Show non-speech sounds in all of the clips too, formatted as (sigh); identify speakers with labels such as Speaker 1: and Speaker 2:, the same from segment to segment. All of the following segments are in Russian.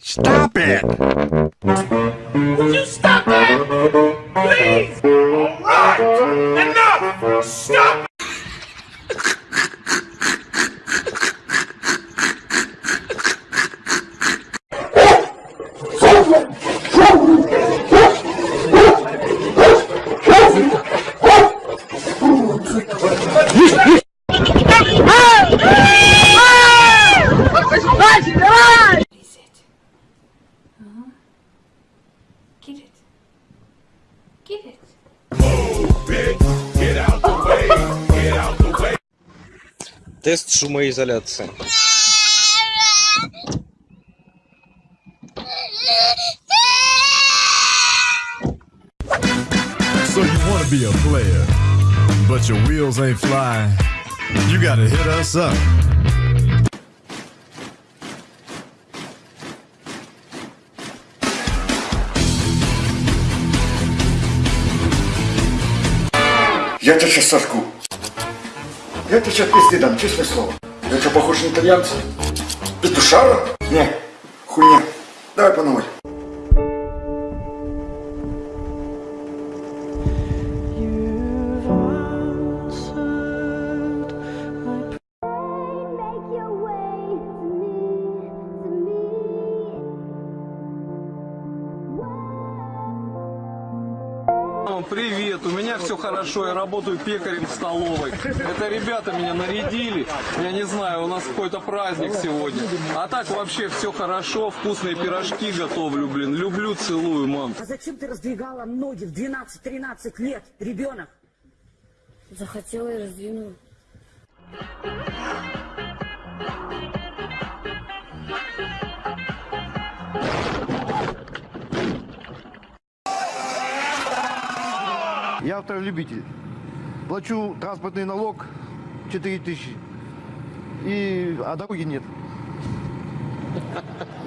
Speaker 1: Stop it! Тест шумоизоляции.
Speaker 2: So you want to be a player, but your wheels ain't flying. You gotta hit us up.
Speaker 3: Я тебя сейчас сожгу. Я тебе сейчас пизды дам, честное слово. Я что, похож на итальянца? Петушара? Не, хуйня. Давай по новой.
Speaker 4: Все хорошо, я работаю пекарем в столовой. Это ребята меня нарядили, я не знаю, у нас какой-то праздник сегодня. А так вообще все хорошо, вкусные пирожки готовлю, блин. Люблю, целую, мам.
Speaker 5: А зачем ты раздвигала ноги в 12-13 лет, ребенок?
Speaker 6: Захотела и раздвинула.
Speaker 7: Я автолюбитель. Плачу транспортный налог 4 тысячи. И, а дороги нет.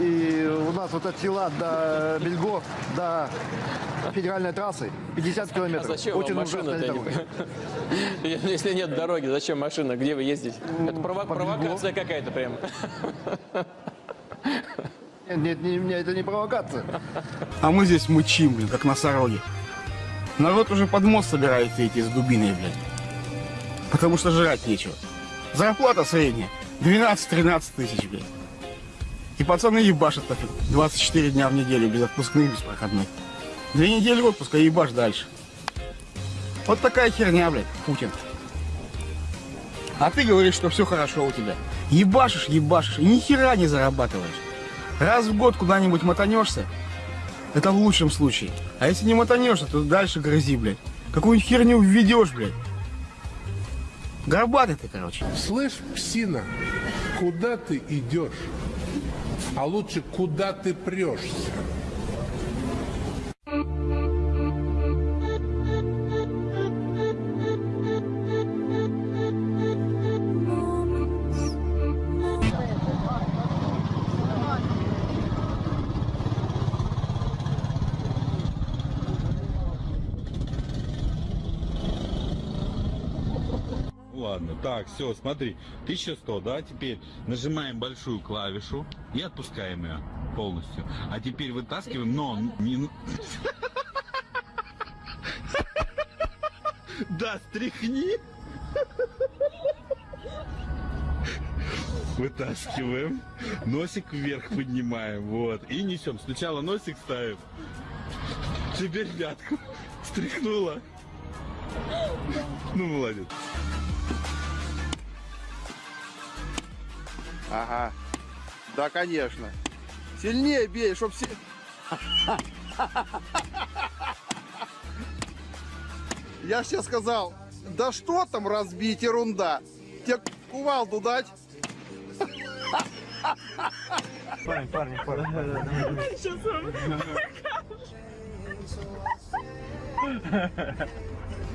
Speaker 7: И у нас вот от села до Бельго, до федеральной трассы 50 километров.
Speaker 8: А зачем вам
Speaker 7: Очень
Speaker 8: машина, не? (laughs) Если нет дороги, зачем машина? Где вы ездите? Это прово-
Speaker 7: по
Speaker 8: провокация какая-то прям.
Speaker 7: Нет, нет, не, это не провокация.
Speaker 9: А мы здесь мычим, блин, как носороги. Народ уже под мост собирается идти с дубиной, блин. Потому что жрать нечего. Зарплата средняя. 12-13 тысяч, блин. И пацаны ебашат так 24 дня в неделю, без отпускных, без проходных. Две недели отпуска, ебашь дальше. Вот такая херня, блядь, Путин. А ты говоришь, что все хорошо у тебя. Ебашишь, ебашишь, и ни хера не зарабатываешь. Раз в год куда-нибудь мотанешься, это в лучшем случае. А если не мотанешься, то дальше грызи, блядь. Какую херню введешь, блядь. Горбатый ты, короче.
Speaker 10: Слышь, псина, куда ты идешь? А лучше, куда ты прешься?
Speaker 11: Ладно, так, все, смотри, 1100, да, теперь нажимаем большую клавишу и отпускаем ее полностью. А теперь вытаскиваем, но не... (laughs) Да, стряхни. (laughs) Вытаскиваем, носик вверх поднимаем, вот, и несем. Сначала носик ставим, теперь пятку стряхнула. Ну, молодец.
Speaker 7: Ага. Да, конечно. Сильнее бей, чтоб все... (laughs) Я сейчас сказал, да что там разбить, ерунда. Тебе кувалду дать?
Speaker 9: Парень, парень, парень. Да, да, да. (laughs)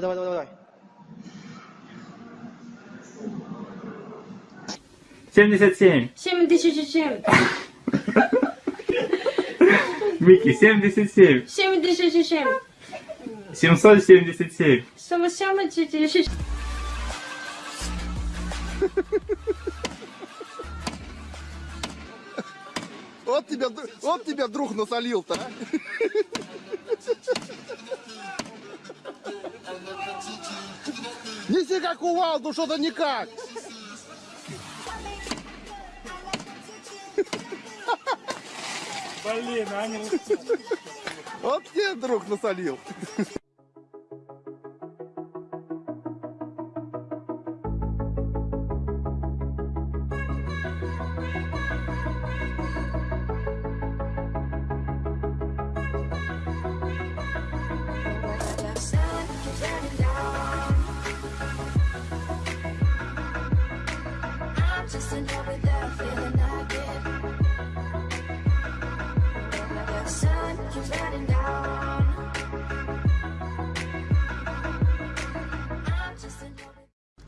Speaker 7: Давай, давай, давай, давай.
Speaker 12: 77.
Speaker 6: 77.
Speaker 12: Микки, 77.
Speaker 6: 77.
Speaker 12: 777.
Speaker 6: 77.
Speaker 7: Вот тебя, вот тебя друг насолил-то, а?
Speaker 13: Неси как кувалду, что-то никак.
Speaker 14: Блин, а не
Speaker 13: Вот тебе друг насолил.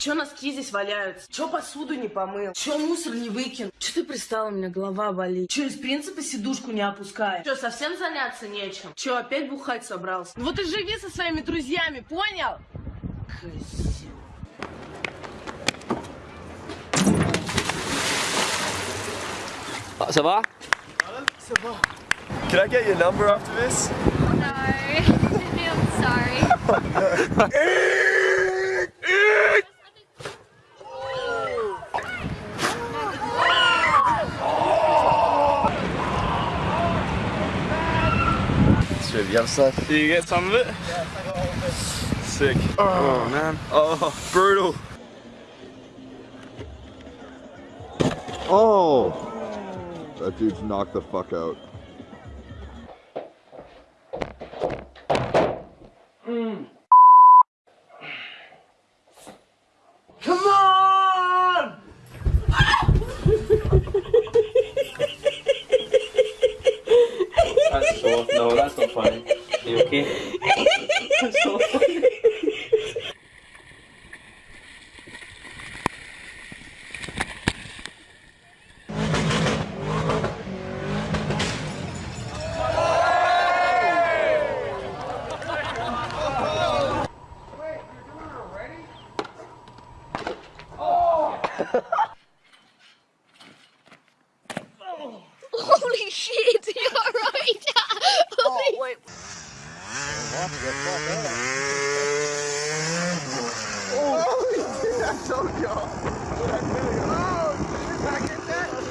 Speaker 5: Че носки здесь валяются? Че посуду не помыл? Че мусор не выкинул? Че ты пристала, у меня голова болит? Че из принципа сидушку не опускаешь? Че, совсем заняться нечем? Че, опять бухать собрался? Ну Вот и живи со своими друзьями, понял? Козел.
Speaker 6: Ça va
Speaker 1: Can I get your number after this? (laughs)
Speaker 15: No, I'm sorry. (laughs)
Speaker 1: The other side. Do
Speaker 14: you get some of it? I got all of it.
Speaker 1: Sick. Oh, oh man. Oh, brutal.
Speaker 16: Oh! That dude's knocked the fuck out.
Speaker 6: Mm. No, that's not funny. Are you okay? (laughs)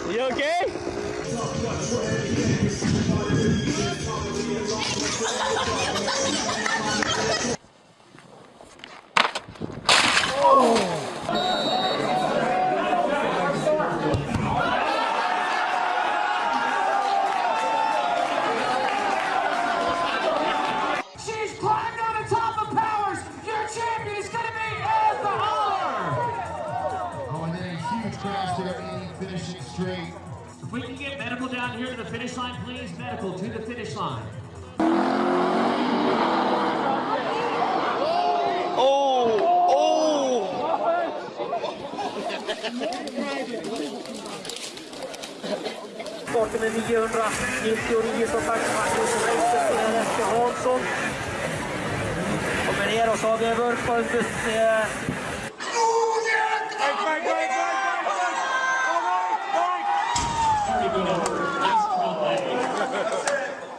Speaker 14: You okay?
Speaker 17: If we can get medical down here to the finish line, please. Medical to the finish line. Oh, oh.
Speaker 5: Starten med 999 som sagt Magnus och Ernst Hansson. Kommer ner och så har vi Wurfbundus.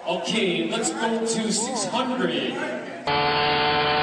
Speaker 17: Okay, let's go to 600.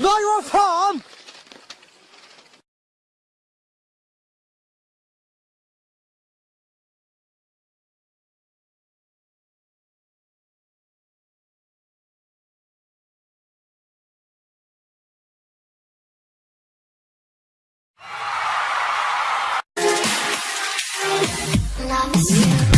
Speaker 13: Not your farm! Loves
Speaker 18: you.